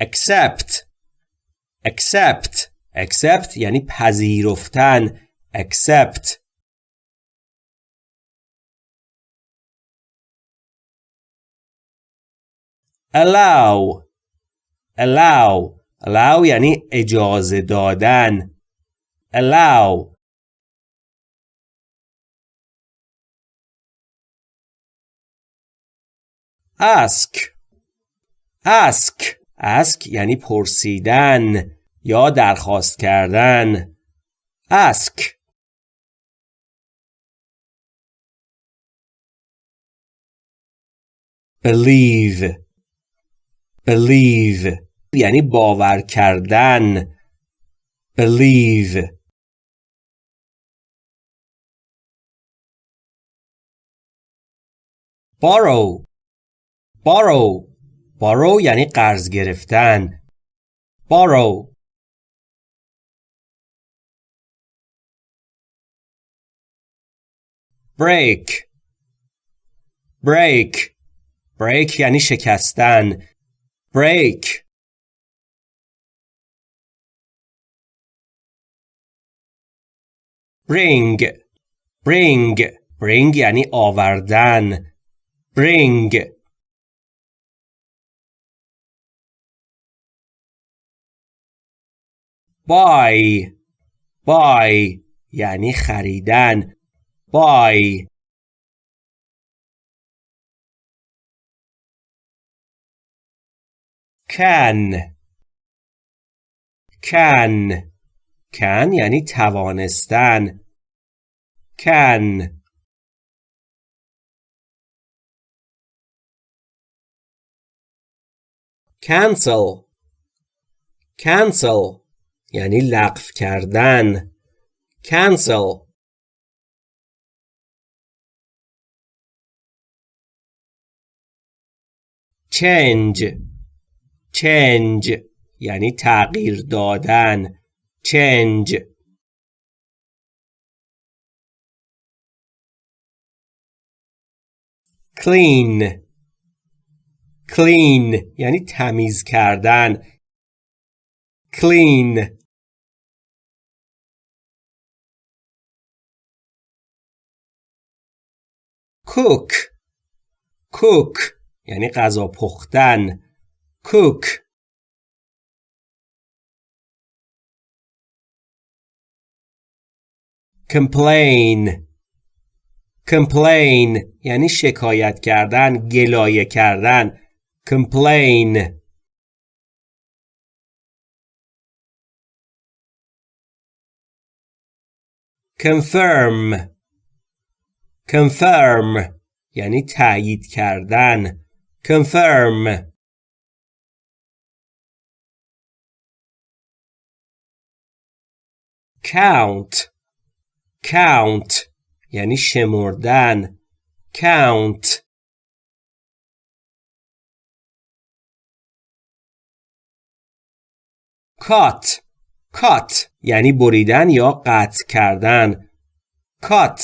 accept accept accept یعنی پذیرفتن accept allow allow allow یعنی اجازه دادن allow ask ask ask یعنی پرسیدن یا درخواست کردن ask believe believe یعنی باور کردن believe borrow borrow borrow یعنی قرض گرفتن borrow break break break یعنی شکستن break bring bring bring یعنی آوردن bring buy buy یعنی خریدن buy can can can یعنی توانستن can cancel cancel یعنی لغو کردن. Cancel. Change. Change. یعنی تغییر دادن. Change. Clean. Clean. یعنی تمیز کردن. Clean cook cook یعنی غذا پختن cook complain complain یعنی شکایت کردن گلایه کردن complain confirm confirm یعنی تایید کردن confirm count count یعنی شمردن count cut cut یعنی بریدن یا قطع کردن. Cut.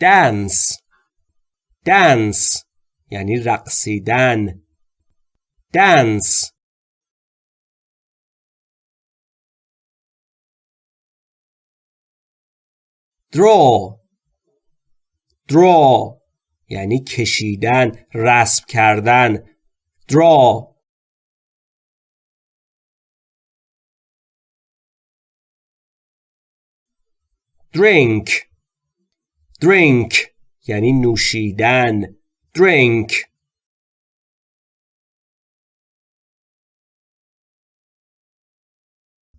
Dance. Dance یعنی رقصیدن. Dance. Draw. Draw یعنی کشیدن رسم کردن. Draw. Drink. Drink یعنی نوشیدن. Drink.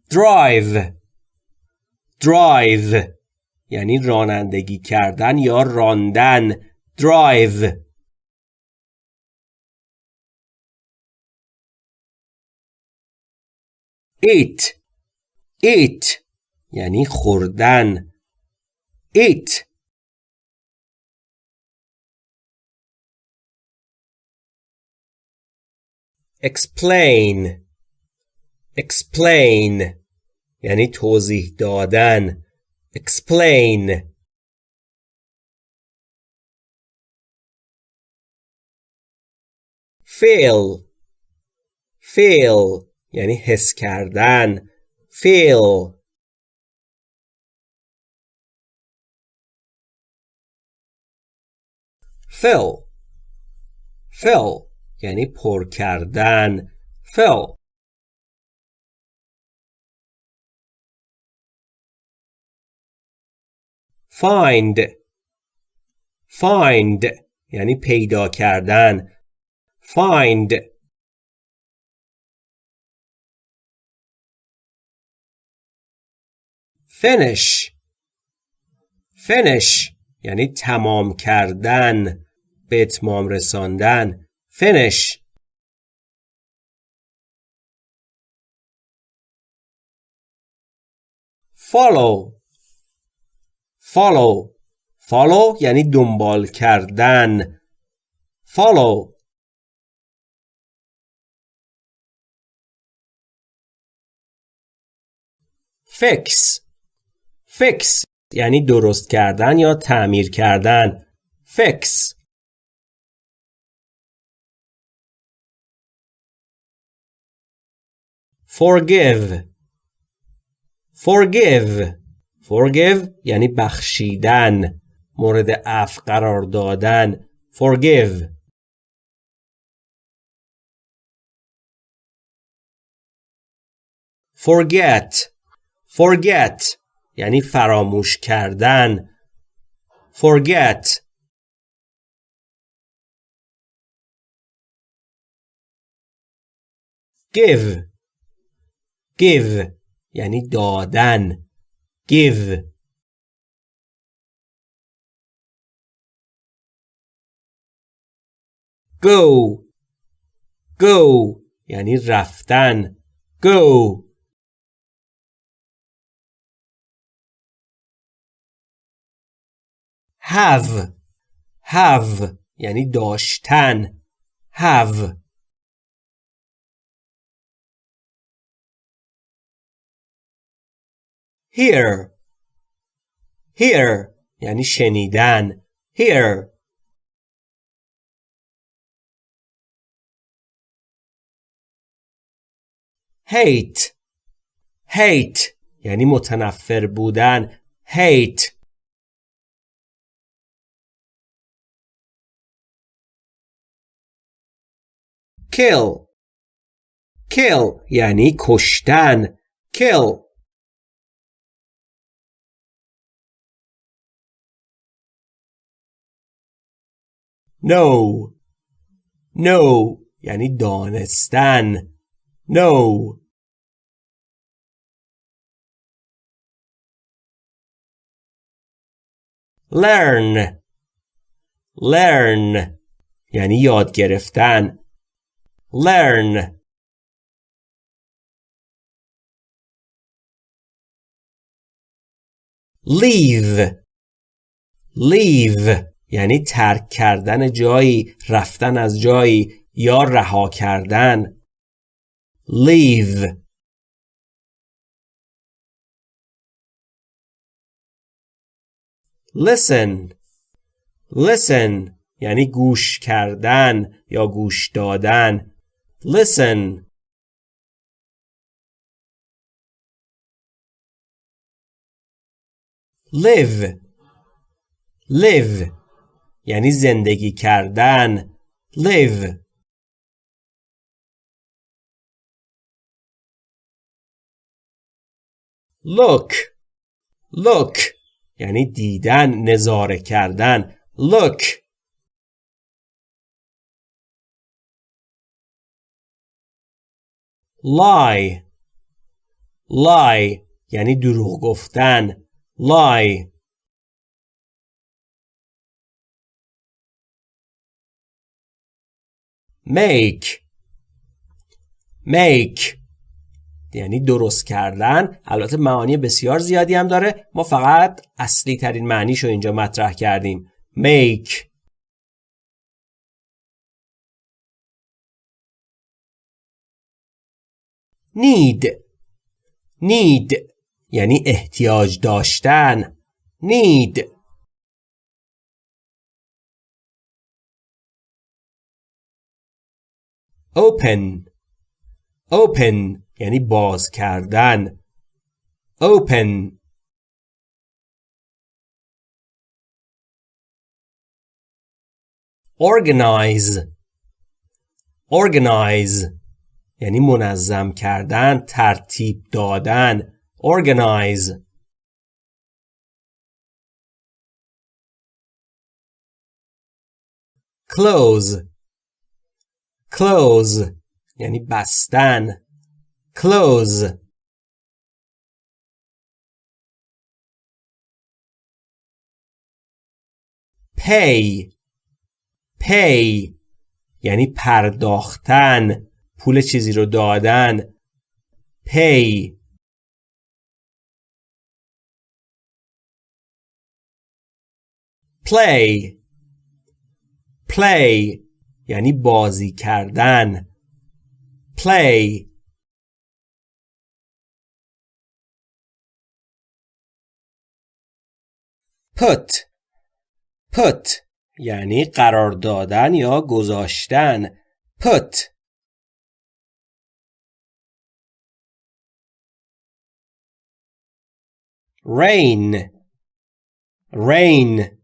Drive. Drive یعنی رانندگی کردن یا راندن. Drive. Eat. Eat یعنی خوردن. eat explain explain یعنی توضیح دادن explain feel feel یعنی حس کردن feel Fill fill یعنی پر کردن fill find find یعنی پیدا کردن find finish finish یعنی تمام کردن به اتمام رساندن. finish follow. Follow. Follow یعنی دنبال کردن. Follow. Fix. Fix یعنی درست کردن یا تعمیر کردن. Fix. Forgive forgive forgive یعنی بخشیدن مورد عفو قرار دادن forgive forget forget یعنی فراموش کردن forget give give یعنی دادن give go go یعنی رفتن go have have یعنی داشتن have Hear hear یعنی شنیدن hear hate hate یعنی متنفر بودن hate kill kill یعنی کشتن kill know know یعنی دانستن know learn learn یعنی یاد گرفتن learn leave leave یعنی ترک کردن جایی رفتن از جایی یا رها کردن. Leave. Listen. Listen یعنی گوش کردن یا گوش دادن. Listen. Live. Live. یعنی زندگی کردن. Live. Look. Look. یعنی دیدن نظاره کردن. Look. Lie. Lie. یعنی دروغ گفتن. Lie. Make. Make. یعنی درست کردن. البته معانی بسیار زیادی هم داره. ما فقط اصلی ترین معنیش رو اینجا مطرح کردیم. Make. Need. Need. یعنی احتیاج داشتن. Need. Open open یعنی باز کردن open organize organize یعنی منظم کردن ترتیب دادن organize close close. یعنی بستن. Close. Pay. Pay. یعنی پرداختن. پول چیزی رو دادن. Pay. Play. Play. یعنی بازی کردن. Play. Put. Put یعنی قرار دادن یا گذاشتن. Put. Rain. Rain.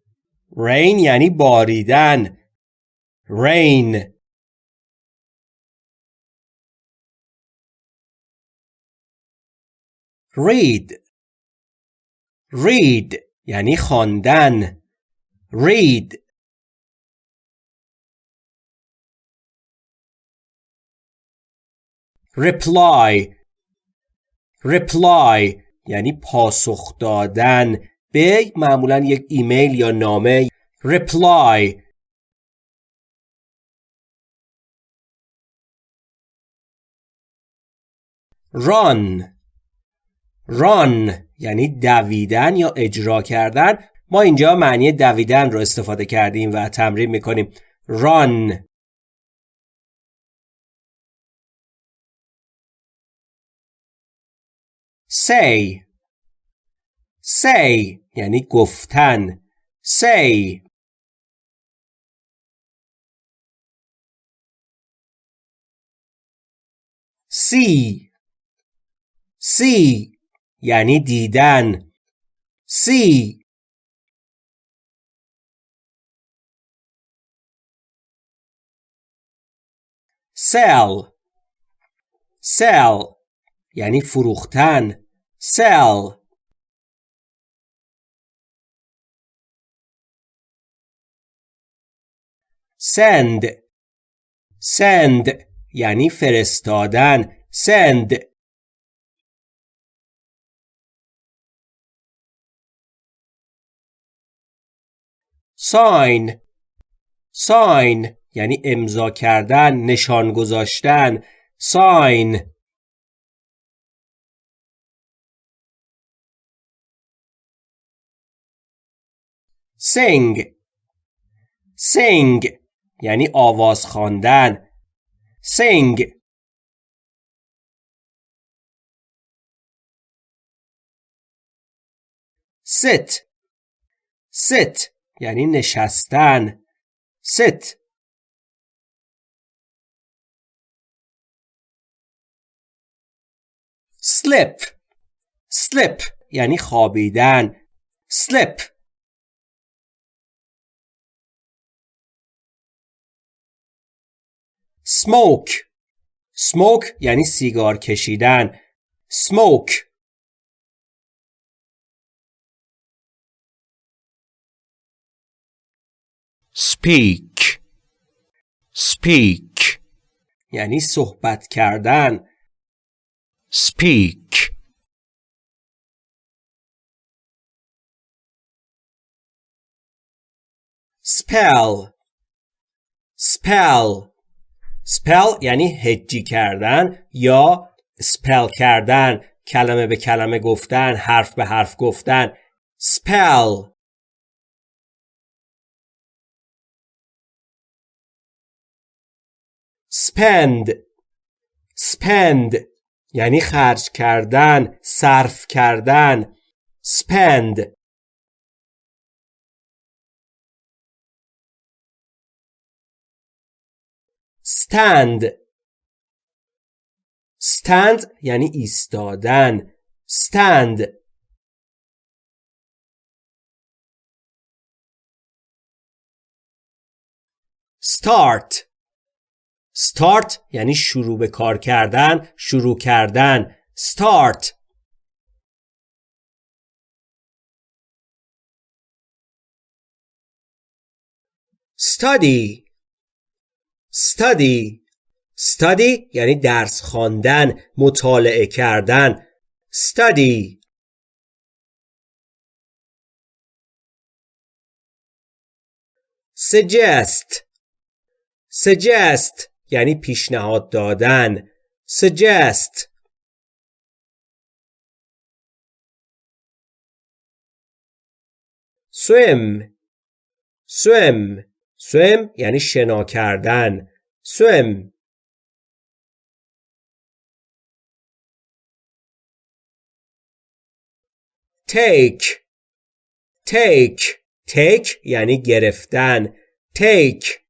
Rain یعنی باریدن. Rain. Read. Read یعنی خواندن. Read. Reply. Reply یعنی پاسخ دادن. به معمولا یک ایمیل یا نامه. Reply. Run. Run یعنی دویدن یا اجرا کردن. ما اینجا معنی دویدن رو استفاده کردیم و تمرین می‌کنیم. Run. Say. Say یعنی گفتن. Say. See. سی یعنی دیدن. سی. سل سل یعنی فروختن. سل سند. سند یعنی فرستادن. سند. Sign sign یعنی امضا کردن نشان گذاشتن. sign sing sing یعنی آواز خواندن. sing sit sit یعنی نشستن. sit slip slip یعنی خوابیدن. slip smoke smoke یعنی سیگار کشیدن. smoke speak. Speak. یعنی صحبت کردن. Speak. Spell. Spell. Spell یعنی هجی کردن یا spell کردن. کلمه به کلمه گفتن حرف به حرف گفتن. Spell. Spend spend یعنی خرج کردن صرف کردن spend stand stand یعنی ایستادن stand start start یعنی شروع به کار کردن شروع کردن. Start. Study. Study. Study یعنی درس خواندن مطالعه کردن. Study. Suggest. Suggest. یعنی پیشنهاد دادن suggest swim swim swim یعنی شنا کردن swim take take take یعنی گرفتن take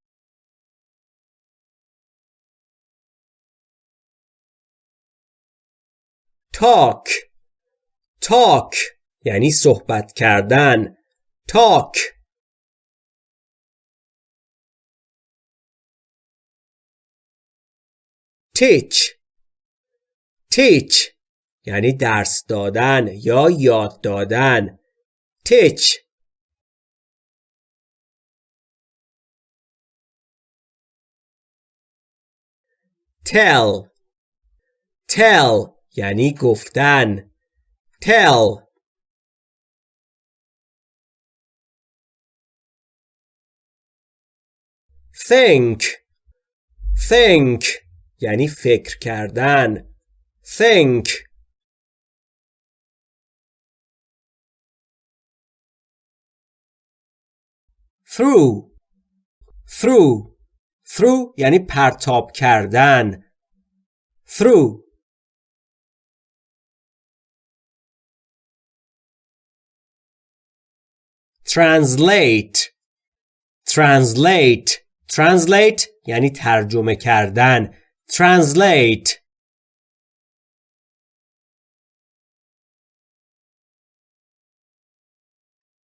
talk talk یعنی صحبت کردن talk teach teach یعنی درس دادن یا یاد دادن teach tell tell یعنی گفتن tell think think یعنی فکر کردن think through through through یعنی پرتاب کردن through translate translate translate یعنی ترجمه کردن translate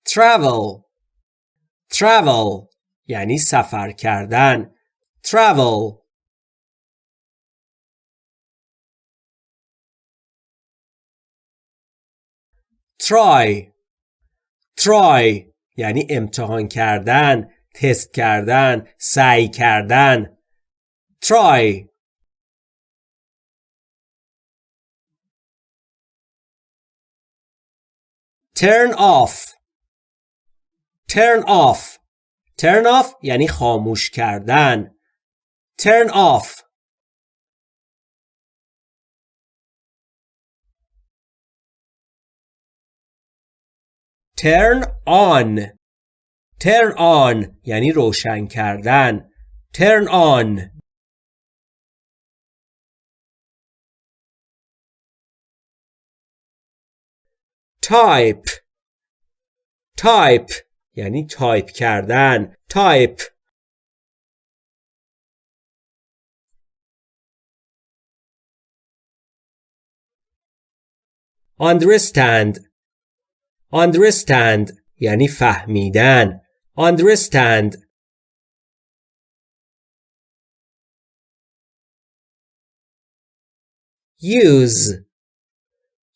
travel travel یعنی سفر کردن travel try try یعنی امتحان کردن تست کردن سعی کردن. Try. Turn off. Turn off. Turn off یعنی خاموش کردن. Turn off. Turn on turn on یعنی روشن کردن turn on type type یعنی تایپ کردن تایپ understand understand یعنی فهمیدن understand use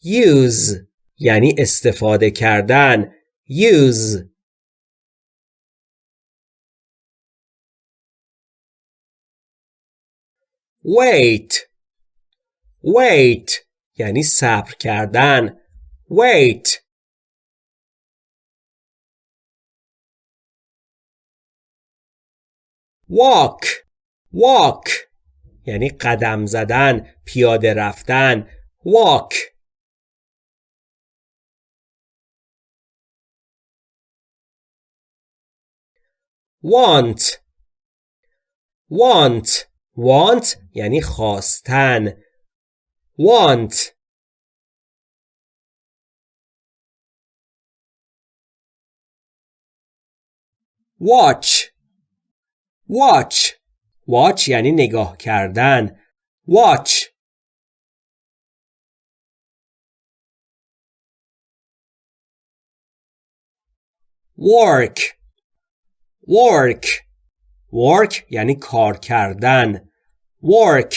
use یعنی استفاده کردن use wait wait یعنی صبر کردن wait walk walk یعنی قدم زدن پیاده رفتن walk want want want یعنی خواستن want watch watch watch یعنی نگاه کردن watch work work work یعنی کار کردن work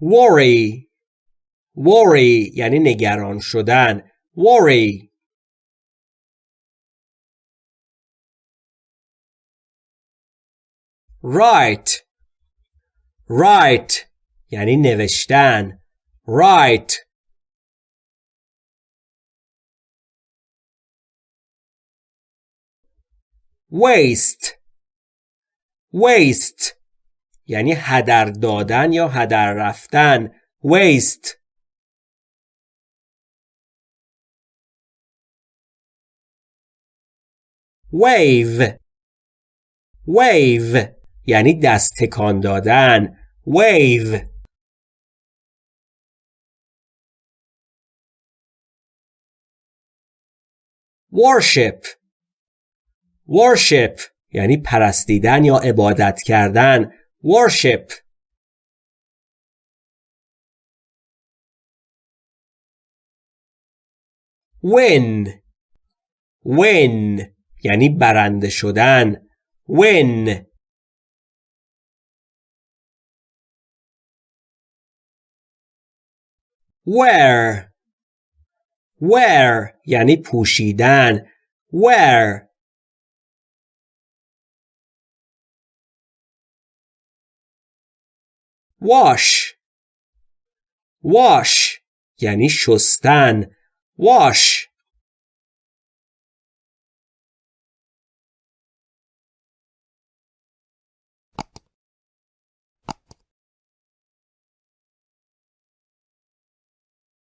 worry worry یعنی نگران شدن worry write write یعنی نوشتن write waste waste یعنی هدر دادن یا هدر رفتن waste wave wave یعنی دست تکان دادن wave worship worship یعنی پرستیدن یا عبادت کردن worship win win یعنی برنده شدن. Win wear wear یعنی پوشیدن. Wear wash. Wash. یعنی شستن. Wash.